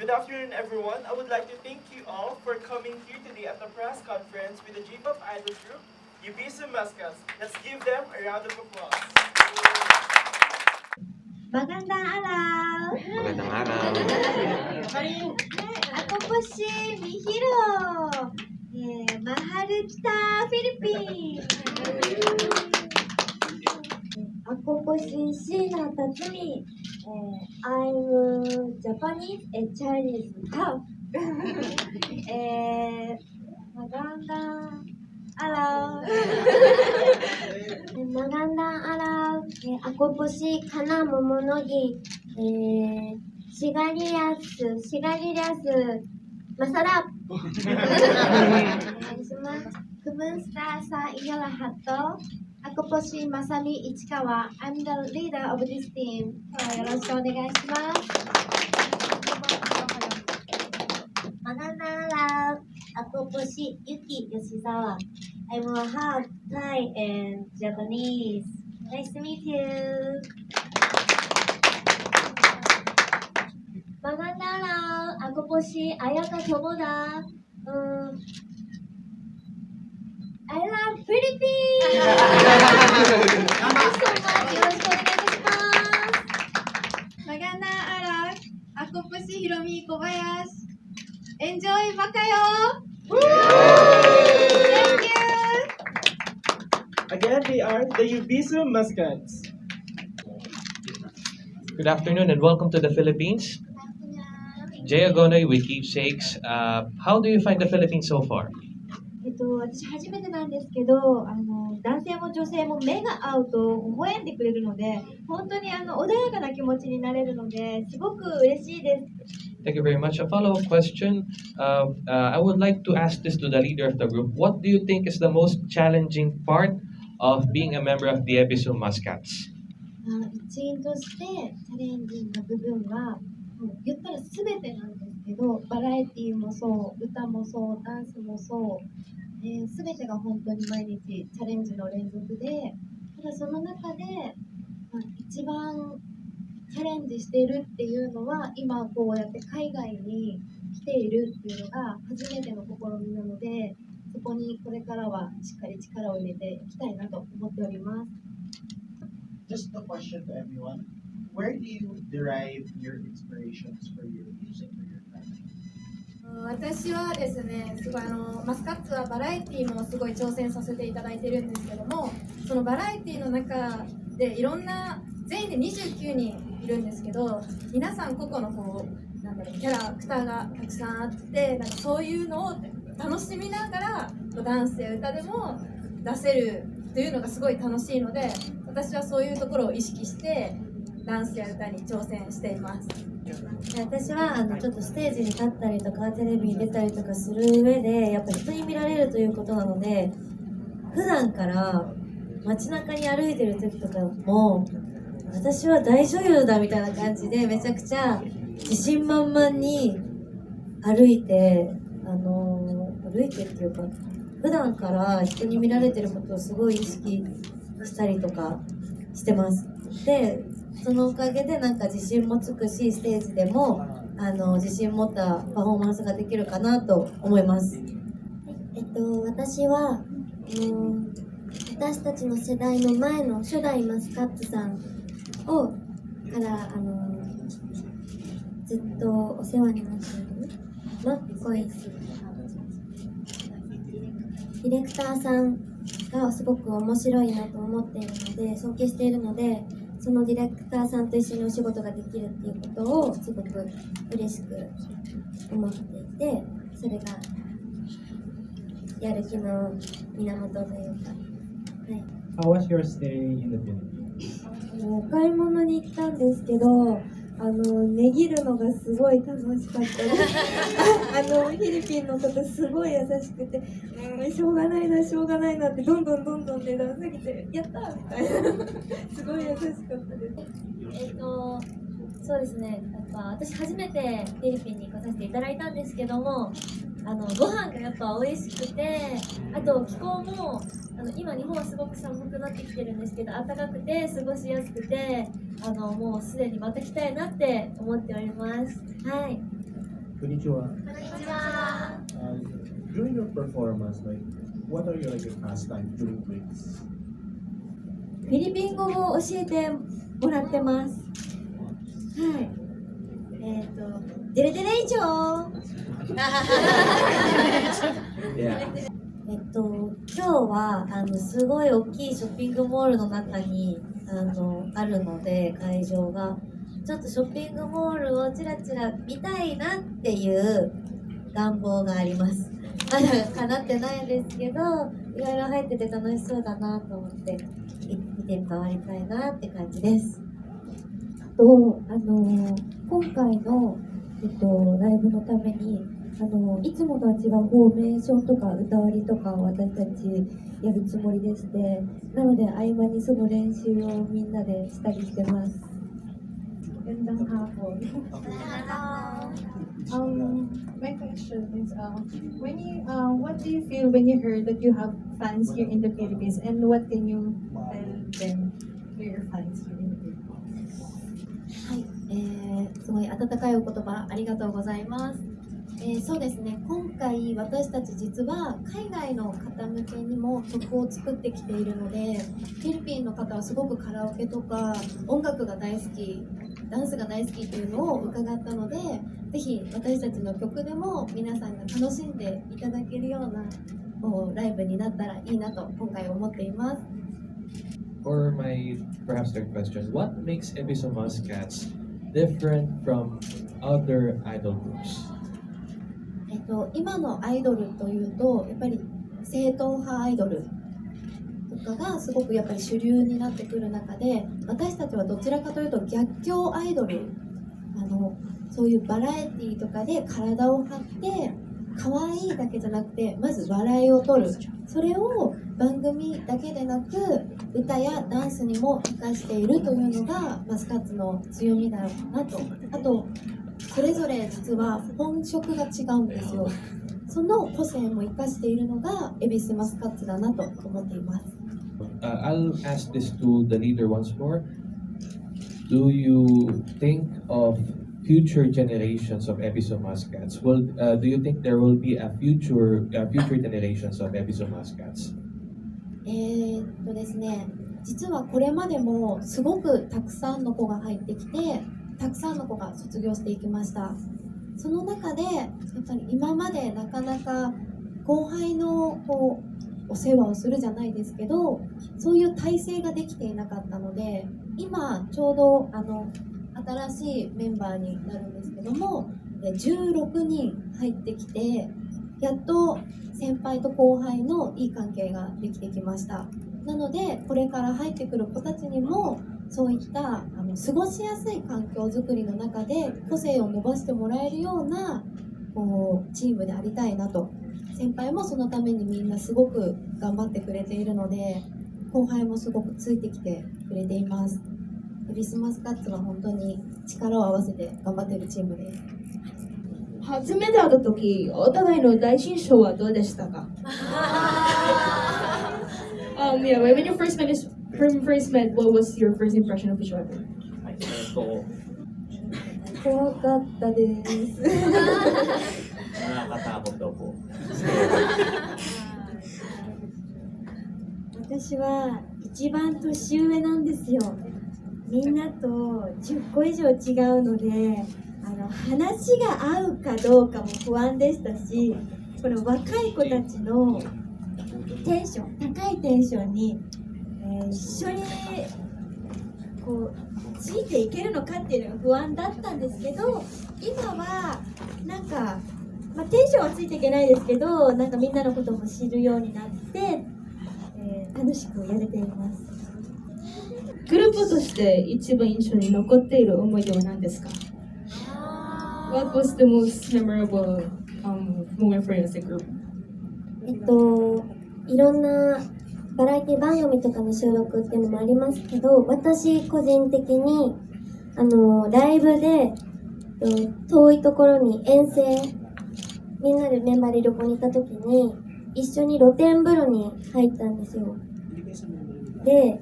Good afternoon, everyone. I would like to thank you all for coming here today at the press conference with the J-pop idol group, Yubisu Mascots. Let's give them a round of applause. Magandang araw! Magandang araw. Ako po si Mihiro! Eh, mahal kita, Philippines! Ako po si Shina Tatsumi. I'm Japanese and Chinese half. eh, magandang araw! Magandang araw. Ako po si Kana Momonogi. Eh, Sigarias, Shigarias, Masarap. Onegaishimasu. Kumusta sa iyo lahat to? Ako po si Masami Ichikawa. I'm the leader of this team. よろしくお願いします。Magandang araw. Ako po si Yuki Yoshizawa. I'm a half Thai and Japanese. Nice to meet you. Magandang araw. Ako po si Ayaka Tomoda. Um, I love Philippines! Thank you so much. Yo Magandang araw. Ako po si Hiromi Kobayas. Enjoy ba kayo? Thank you! Again, they are the Ubisu Muscats. Good afternoon and welcome to the Philippines. Jay Agonoy with Keepsakes. Uh, how do you find the Philippines so far? と、私初めてなんですけど、あの男性も女性も目が合うと微笑んでくれるので、本当にあの穏やかな気持ちになれるので、すごく嬉しいです。Thank you very much. A follow-up question. Uh, uh, I would like to ask this to the leader of the group. What do you think is the most challenging part of being a member of the Ebisu Muscats? あ一員としてチャレンジングな部分は、言ったら全てなんですけど、バラエティーもそう、歌もそう、ダンスもそう、えー、全てが本当に毎日チャレンジの連続で、ただその中で、まあ、一番チャレンジしているっていうのは、今こうやって海外に来ているっていうのが初めての試みなので、そこにこれからはしっかり力を入れていきたいなと思っております。just a question to everyone. Where do you derive your inspirations for your music, for your craft? 私はですね、すごいあのマスカッツはバラエティーもすごい挑戦させていただいてるんですけども、そのバラエティーの中でいろんな全員で29人いるんですけど、皆さん個々のこうなんだろうキャラクターがたくさんあって、なんかそういうのを楽しみながらダンスや歌でも出せるというのがすごい楽しいので、私はそういうところを意識してダンスや歌に挑戦しています。私はあのちょっとステージに立ったりとかテレビに出たりとかする上でやっぱ人に見られるということなので普段から街中に歩いてる時とかも私は大女優だみたいな感じでめちゃくちゃ自信満々に歩いてあの歩いてっていうか普段から人に見られてることをすごい意識したりとかしてますでそのおかげでなんか自信もつくしステージでもあの自信持ったパフォーマンスができるかなと思います。えっと私は、うん、私たちの世代の前の初代マスカッツさんをからあのずっとお世話になっているマッコイスディレクターさんがすごく面白いなと思っているので尊敬しているのでそのディレクターさんと一緒にお仕事ができるっていうことをすごく嬉しく思っていてそれがやる気の源というか、はい、How was your stay in the Philippines? お買い物に行ったんですけどあの値切るのがすごい楽しかったです。あのフィリピンの方すごい優しくてうんしょうがないなしょうがないなってどんどんどんどん値段下げてやったみたいな。すごい優しかったです。えっとそうですね。やっぱ私初めてフィリピンに行かさせていただいたんですけどもあのご飯がやっぱ美味しくてあと気候もあの今日本はすごく寒くなってきてるんですけど暖かくて過ごしやすくてあのもうすでにまた来たいなって思っておりますはい Konnichiwa. Uh, during your performance, like, what are your like your pastimes during breaks? フィリピン語を教えてもらってます。はい。えっ、と、デレデレ以上 Yeah. えっと、今日はあのすごい大きいショッピングモールの中にあのあるので会場が。ちょっとショッピングモールをちらちら見たいなっていう願望があります。まだ叶ってないんですけどいろいろ入ってて楽しそうだなと思って見て回りたいなって感じです。とあの今回の、えっと、ライブのためにあのいつもとは違うフォーメーションとか歌割りとかを私たちやるつもりでしてなので合間にその練習をみんなでしたりしてます。Um, my question is, uh, when you, uh, what do you feel when you heard that you have fans here in the Philippines, and what can you tell them to your fans here in the Philippines? はい、えー、すごい温かいお言葉ありがとうございます。えーそうですね今回私たち実は海外の方向けにも曲を作ってきているのでフィリピンの方はすごくカラオケとか音楽が大好きダンスが大好きっていうのを伺ったのでぜひ私たちの曲でも皆さんが楽しんでいただけるようなこうライブになったらいいなと今回思っています。Or my perhaps third question, what makes Ebiso Muscats different from other idol groups? えっと、今のアイドルというとやっぱり正統派アイドルとかがすごくやっぱり主流になってくる中で私たちはどちらかというと逆境アイドルあのそういうバラエティーとかで体を張って可愛いだけじゃなくてまず笑いを取る。それを番組だけでなく歌やダンスにも生かしているというのがマスカッツの強みだろうなと。あとそれぞれ実は本職が違うんですよその個性も生かしているのが恵比寿マスカッツだなと思っています Uh, I'll ask this to the leader once more. Do you think of future generations of Ebiso Muscats? Will uh, do you think there will be a future uh, future generations of Ebiso Muscats? えーっとですね実はこれまでもすごくたくさんの子が入ってきてたくさんの子が卒業していきました。その中でやっぱり今までなかなか後輩のこうお世話をするじゃないですけどそういう体制ができていなかったので今ちょうどあの新しいメンバーになるんですけども16人入ってきてやっと先輩と後輩のいい関係ができてきました。なのでこれから入ってくる子たちにもそういったあの過ごしやすい環境づくりの中で個性を伸ばしてもらえるようなこうチームでありたいなと。先輩もそのためにみんなすごく頑張ってくれているので後輩もすごくついてきてくれています。エビスマスカッツは本当に力を合わせて頑張っているチームです。初めて会った時お互いの第一印象はどうでしたか？um, yeah, when you first met, the first impression of the show? 怖かったです。私は一番年上なんですよ。みんなと10個以上違うのであの話が合うかどうかも不安でしたしこの若い子たちのテンション高いテンションにー一緒にこうついていけるのかっていうのが不安だったんですけど、今はなんか、まあ、テンションはついていけないですけど、なんかみんなのことも知るようになって、えー楽しくやれています。グループとして一番印象に残っている思い出は何ですか？What was the most memorable um, moment for you as a group? えっと、いろんなバラエティ番組とかの収録っていうのもありますけど、私個人的に、あの、ライブで、え遠いところに遠征、みんなでメンバーで旅行に行った時に、一緒に露天風呂に入ったんですよ。で、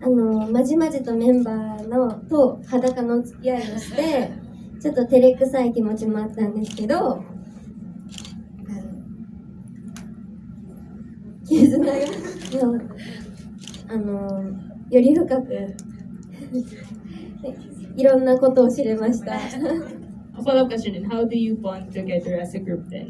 あの、まじまじとメンバーのと裸の付き合いをして、ちょっと照れくさい気持ちもあったんですけど、あのあの、より深く、いろんなことを知れました。A follow-up question, how do you bond together as a group then?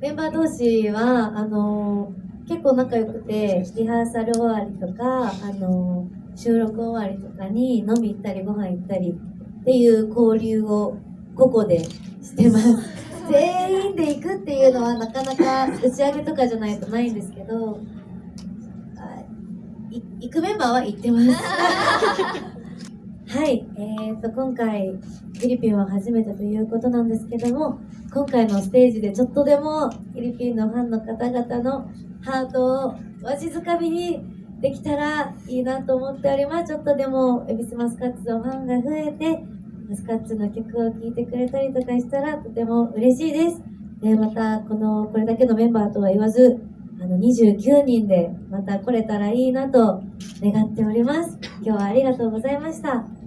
メンバー同士は、あの、結構仲良くて、リハーサル終わりとか、あの、収録終わりとかに飲み行ったりご飯行ったりっていう交流を個々でしてます。全員で行くっていうのはなかなか打ち上げとかじゃないとないんですけど、行くメンバーは行ってます。はい、えー、と今回フィリピンは初めてということなんですけども今回のステージでちょっとでもフィリピンのファンの方々のハートをわしづかみにできたらいいなと思っております。ちょっとでもエビスマスカッツのファンが増えてマスカッツの曲を聴いてくれたりとかしたらとても嬉しいです。でまたこのこれだけのメンバーとは言わずあの29人でまた来れたらいいなと願っております。今日はありがとうございました。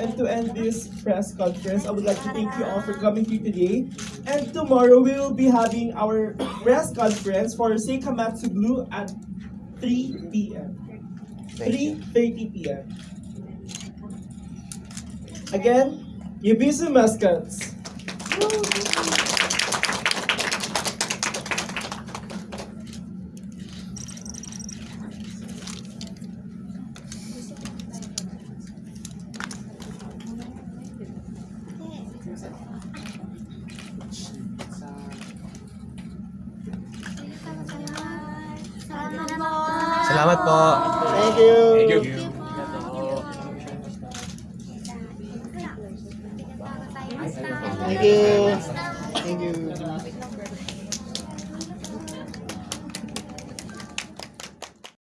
And to end this press conference, I would like to thank you all for coming here today. And tomorrow we will be having our press conference for Seikamatsu Blue at 3 p.m. 3.30 p.m. Again, Yubisu Mascots. した。Thank you. Thank you.